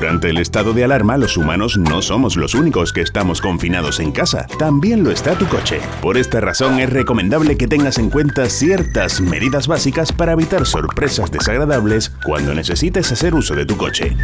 Durante el estado de alarma, los humanos no somos los únicos que estamos confinados en casa. También lo está tu coche. Por esta razón es recomendable que tengas en cuenta ciertas medidas básicas para evitar sorpresas desagradables cuando necesites hacer uso de tu coche.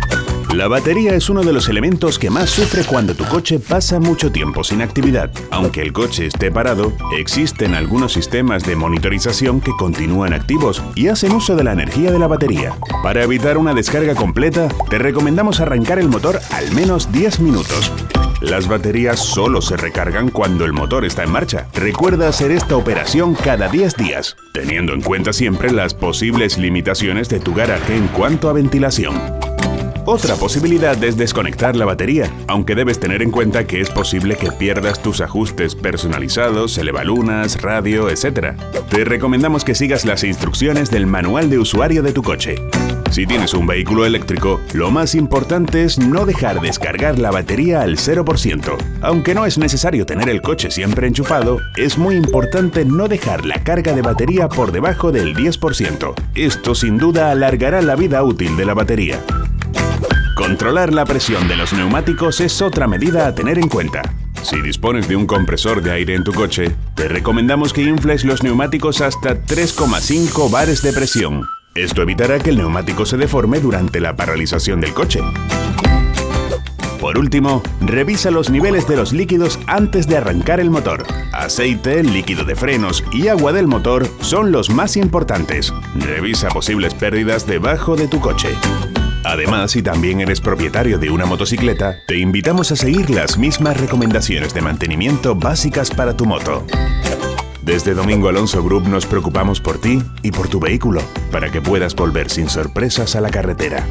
La batería es uno de los elementos que más sufre cuando tu coche pasa mucho tiempo sin actividad. Aunque el coche esté parado, existen algunos sistemas de monitorización que continúan activos y hacen uso de la energía de la batería. Para evitar una descarga completa, te recomendamos arrancar el motor al menos 10 minutos. Las baterías solo se recargan cuando el motor está en marcha. Recuerda hacer esta operación cada 10 días, teniendo en cuenta siempre las posibles limitaciones de tu garaje en cuanto a ventilación. Otra posibilidad es desconectar la batería, aunque debes tener en cuenta que es posible que pierdas tus ajustes personalizados, elevalunas, radio, etc. Te recomendamos que sigas las instrucciones del manual de usuario de tu coche. Si tienes un vehículo eléctrico, lo más importante es no dejar descargar la batería al 0%. Aunque no es necesario tener el coche siempre enchufado, es muy importante no dejar la carga de batería por debajo del 10%. Esto sin duda alargará la vida útil de la batería. Controlar la presión de los neumáticos es otra medida a tener en cuenta. Si dispones de un compresor de aire en tu coche, te recomendamos que infles los neumáticos hasta 3,5 bares de presión. Esto evitará que el neumático se deforme durante la paralización del coche. Por último, revisa los niveles de los líquidos antes de arrancar el motor. Aceite, líquido de frenos y agua del motor son los más importantes. Revisa posibles pérdidas debajo de tu coche. Además, si también eres propietario de una motocicleta, te invitamos a seguir las mismas recomendaciones de mantenimiento básicas para tu moto. Desde Domingo Alonso Group nos preocupamos por ti y por tu vehículo, para que puedas volver sin sorpresas a la carretera.